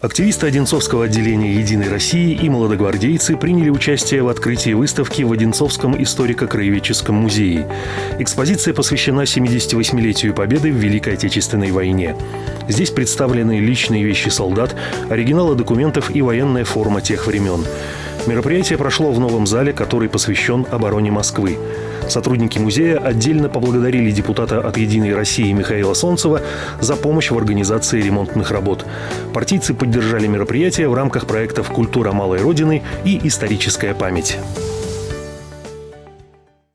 Активисты Одинцовского отделения «Единой России» и молодогвардейцы приняли участие в открытии выставки в Одинцовском историко-краеведческом музее. Экспозиция посвящена 78-летию Победы в Великой Отечественной войне. Здесь представлены личные вещи солдат, оригиналы документов и военная форма тех времен. Мероприятие прошло в новом зале, который посвящен обороне Москвы. Сотрудники музея отдельно поблагодарили депутата от «Единой России» Михаила Солнцева за помощь в организации ремонтных работ. Партийцы поддержали мероприятие в рамках проектов «Культура малой Родины» и «Историческая память».